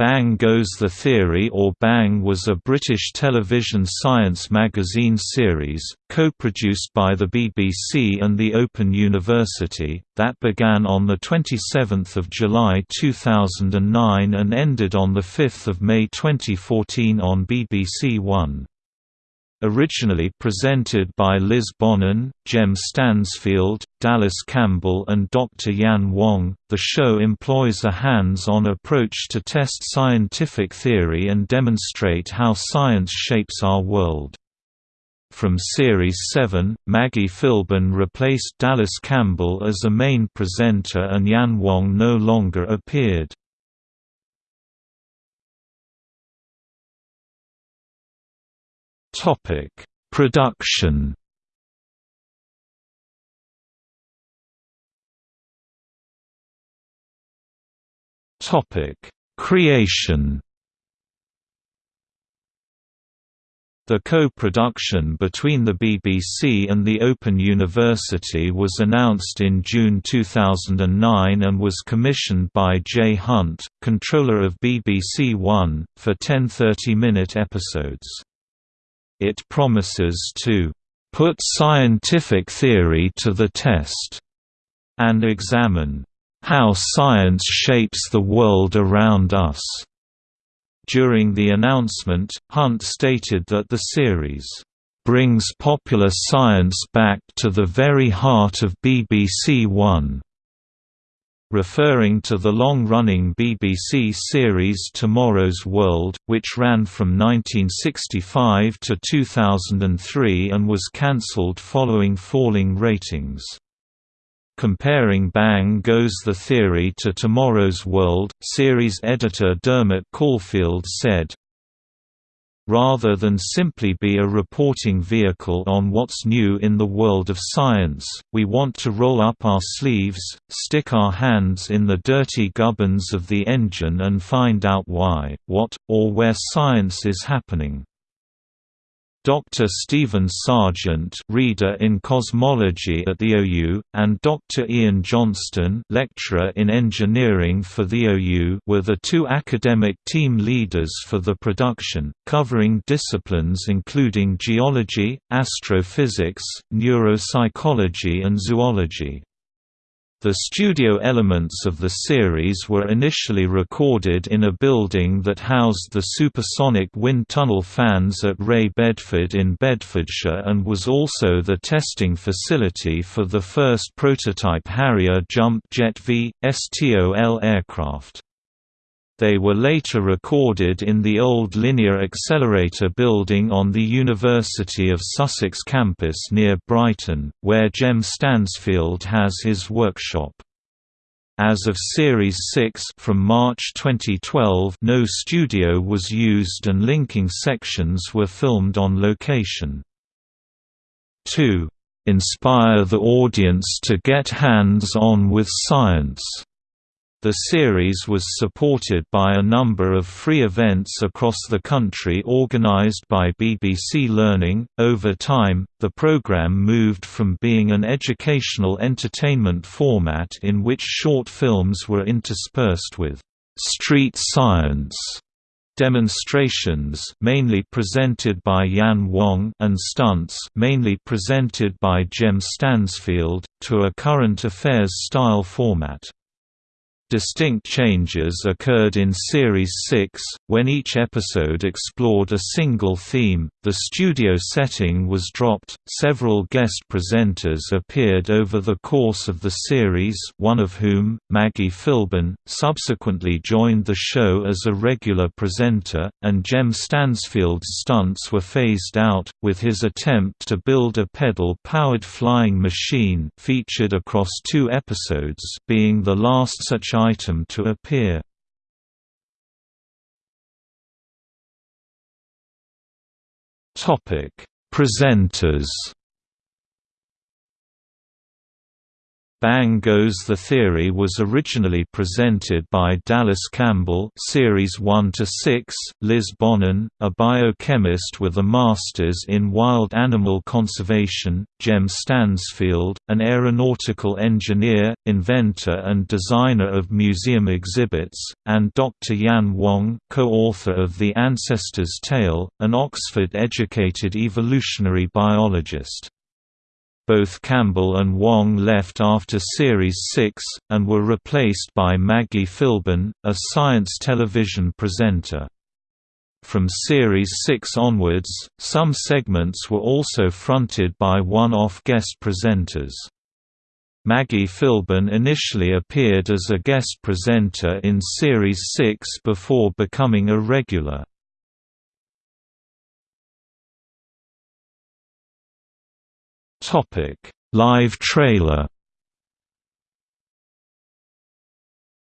Bang Goes the Theory or Bang was a British television science magazine series, co-produced by the BBC and the Open University, that began on 27 July 2009 and ended on 5 May 2014 on BBC One. Originally presented by Liz Bonnin, Jem Stansfield, Dallas Campbell and Dr. Yan Wong, the show employs a hands-on approach to test scientific theory and demonstrate how science shapes our world. From Series 7, Maggie Philbin replaced Dallas Campbell as a main presenter and Yan Wong no longer appeared. Topic: Production. Topic: Creation. The co-production between the BBC and the Open University was announced in June 2009 and was commissioned by Jay Hunt, controller of BBC One, for 10 30-minute episodes. It promises to put scientific theory to the test and examine how science shapes the world around us. During the announcement, Hunt stated that the series brings popular science back to the very heart of BBC One referring to the long-running BBC series Tomorrow's World, which ran from 1965 to 2003 and was cancelled following falling ratings. Comparing Bang Goes the Theory to Tomorrow's World, series editor Dermot Caulfield said, rather than simply be a reporting vehicle on what's new in the world of science, we want to roll up our sleeves, stick our hands in the dirty gubbins of the engine and find out why, what, or where science is happening. Dr. Stephen Serjeant reader in cosmology at the OU, and Dr. Ian Johnston lecturer in engineering for the OU were the two academic team leaders for the production, covering disciplines including geology, astrophysics, neuropsychology and zoology. The studio elements of the series were initially recorded in a building that housed the supersonic wind tunnel fans at RAE Bedford in Bedfordshire and was also the testing facility for the first prototype Harrier jump jet V. STOL aircraft. They were later recorded in the old Linear Accelerator building on the University of Sussex campus near Brighton, where Jem Stansfield has his workshop. As of Series 6 from March 2012 no studio was used and linking sections were filmed on location. 2. Inspire the audience to get hands-on with science the series was supported by a number of free events across the country organized by BBC Learning. Over time, the program moved from being an educational entertainment format in which short films were interspersed with street science demonstrations mainly presented by Yan Wong and stunts mainly presented by Jem Stansfield to a current affairs style format. Distinct changes occurred in Series 6, when each episode explored a single theme. The studio setting was dropped. Several guest presenters appeared over the course of the series, one of whom, Maggie Philbin, subsequently joined the show as a regular presenter, and Jem Stansfield's stunts were phased out, with his attempt to build a pedal-powered flying machine featured across two episodes being the last such item to appear. Topic: Presenters. Bang Goes the Theory was originally presented by Dallas Campbell Series 1 to 6, Liz Bonnin, a biochemist with a master's in wild animal conservation, Jem Stansfield, an aeronautical engineer, inventor and designer of museum exhibits, and Dr. Yan Wong, co-author of The Ancestor's Tale, an Oxford-educated evolutionary biologist. Both Campbell and Wong left after Series 6, and were replaced by Maggie Philbin, a science television presenter. From Series 6 onwards, some segments were also fronted by one-off guest presenters. Maggie Philbin initially appeared as a guest presenter in Series 6 before becoming a regular. Topic: Live trailer.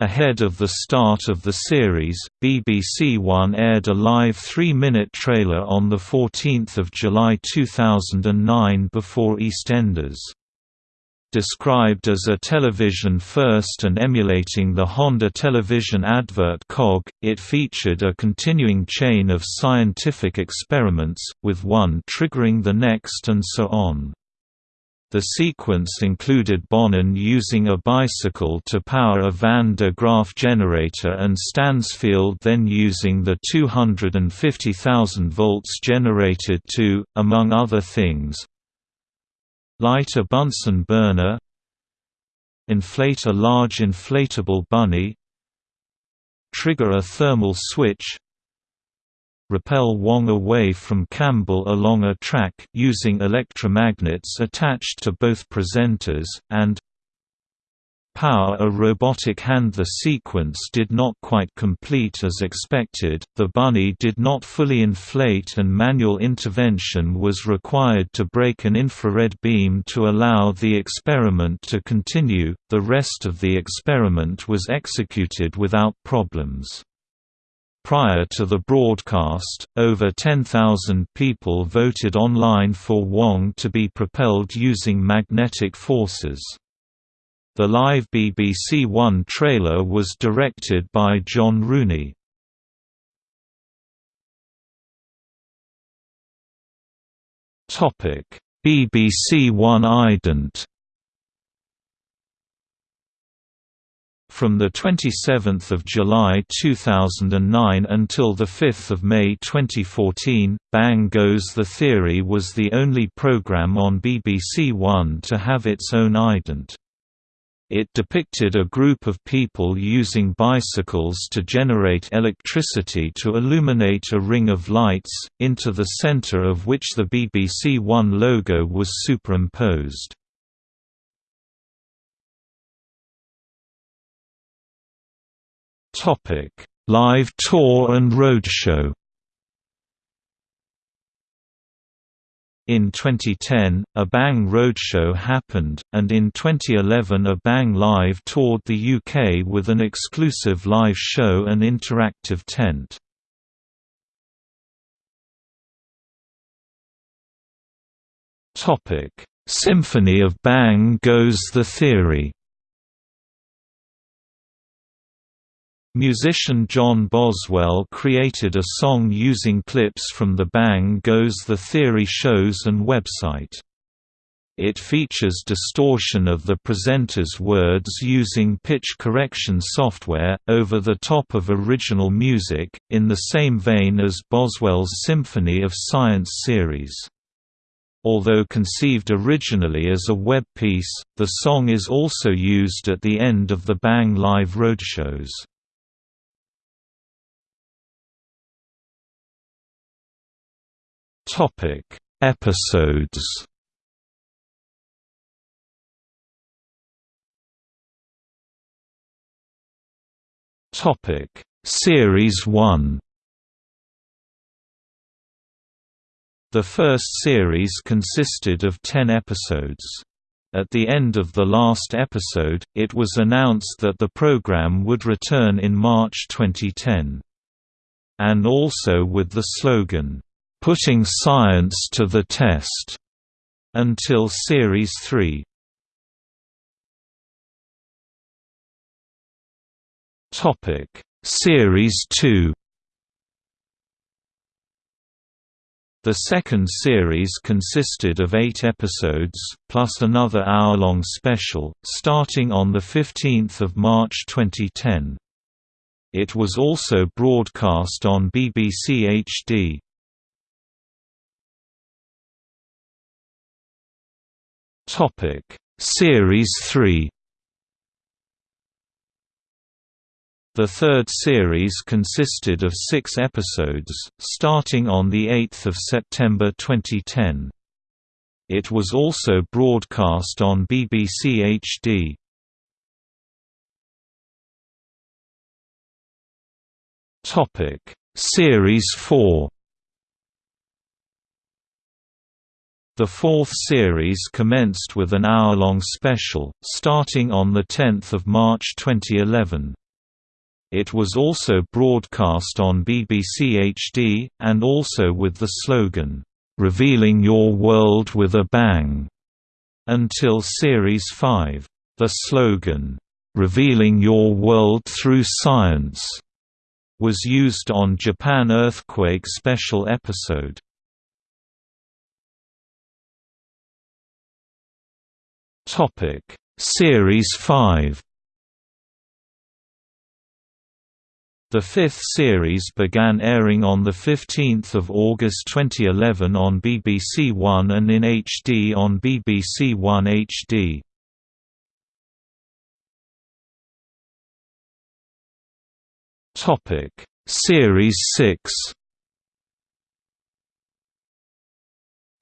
Ahead of the start of the series, BBC One aired a live three-minute trailer on 14 July 2009 before EastEnders. Described as a television first and emulating the Honda television advert cog, it featured a continuing chain of scientific experiments, with one triggering the next and so on. The sequence included Bonnin using a bicycle to power a Van de Graaff generator and Stansfield then using the 250,000 volts generated to, among other things, light a Bunsen burner inflate a large inflatable bunny trigger a thermal switch repel Wong away from Campbell along a track using electromagnets attached to both presenters, and power a robotic hand. The sequence did not quite complete as expected, the bunny did not fully inflate and manual intervention was required to break an infrared beam to allow the experiment to continue, the rest of the experiment was executed without problems. Prior to the broadcast, over 10,000 people voted online for Wong to be propelled using magnetic forces. The live BBC One trailer was directed by John Rooney. BBC One ident From 27 July 2009 until 5 May 2014, Bang Goes the Theory was the only program on BBC One to have its own ident. It depicted a group of people using bicycles to generate electricity to illuminate a ring of lights, into the center of which the BBC One logo was superimposed. Topic: Live tour and roadshow. In 2010, a Bang Roadshow happened, and in 2011 a Bang Live toured the UK with an exclusive live show and interactive tent. Symphony of Bang Goes the Theory Musician John Boswell created a song using clips from the Bang Goes the Theory shows and website. It features distortion of the presenter's words using pitch correction software, over the top of original music, in the same vein as Boswell's Symphony of Science series. Although conceived originally as a web piece, the song is also used at the end of the Bang Live roadshows. Topic: Episodes. Topic: Series 1. The first series consisted of 10 episodes. At the end of the last episode, it was announced that the program would return in March 2010. And also with the slogan, Putting Science to the Test, until Series 3. Topic: Series 2. The second series consisted of eight episodes, plus another hour-long special, starting on 15 March 2010. It was also broadcast on BBC HD. Series 3 The third series consisted of six episodes, starting on 8 September 2010. It was also broadcast on BBC HD. Series 4 The fourth series commenced with an hour-long special, starting on 10 March 2011. It was also broadcast on BBC HD, and also with the slogan, "'Revealing Your World with a Bang' until Series 5. The slogan, "'Revealing Your World Through Science' was used on Japan Earthquake special episode. Series 5 The fifth series began airing on 15 August 2011 on BBC One and in HD on BBC One HD. Series 6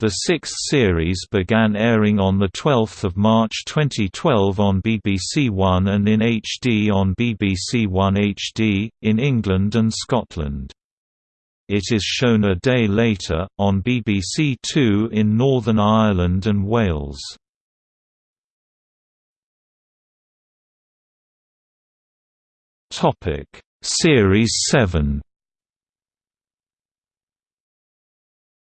The sixth series began airing on 12 March 2012 on BBC One and in HD on BBC One HD, in England and Scotland. It is shown a day later, on BBC Two in Northern Ireland and Wales. Series 7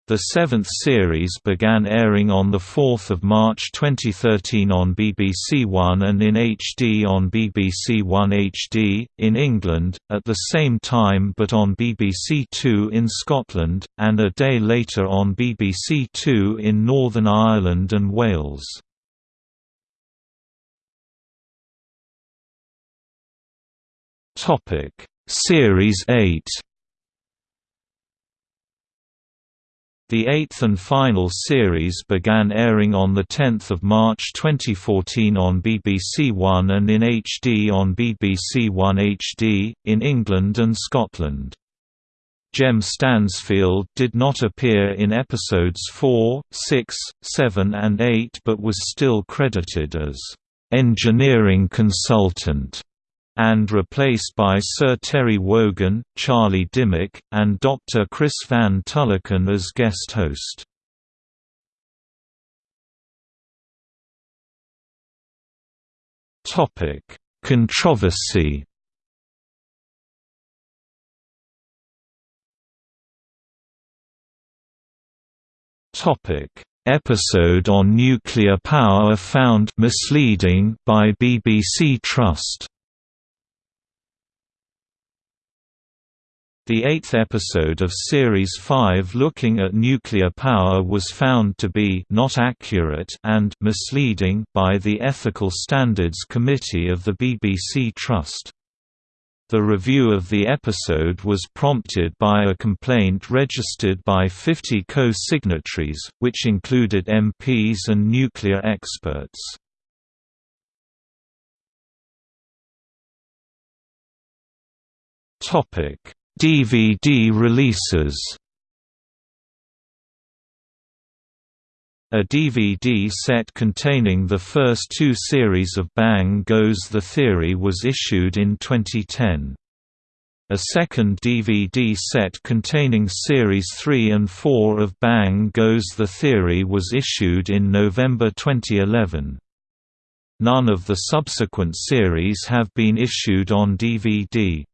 The seventh series began airing on 4 March 2013 on BBC One and in HD on BBC One HD, in England, at the same time but on BBC Two in Scotland, and a day later on BBC Two in Northern Ireland and Wales. Series 8 The eighth and final series began airing on 10 March 2014 on BBC One and in HD on BBC One HD, in England and Scotland. Jem Stansfield did not appear in episodes 4, 6, 7 and 8 but was still credited as engineering consultant and replaced by Sir Terry Wogan, Charlie Dimmock, and Dr. Chris Van Tulleken as guest host. Controversy Episode on nuclear power found misleading by BBC Trust The eighth episode of Series 5 looking at nuclear power was found to be not accurate and misleading by the Ethical Standards Committee of the BBC Trust. The review of the episode was prompted by a complaint registered by 50 co-signatories, which included MPs and nuclear experts. Topic DVD releases A DVD set containing the first two series of Bang Goes the Theory was issued in 2010. A second DVD set containing Series 3 and 4 of Bang Goes the Theory was issued in November 2011. None of the subsequent series have been issued on DVD.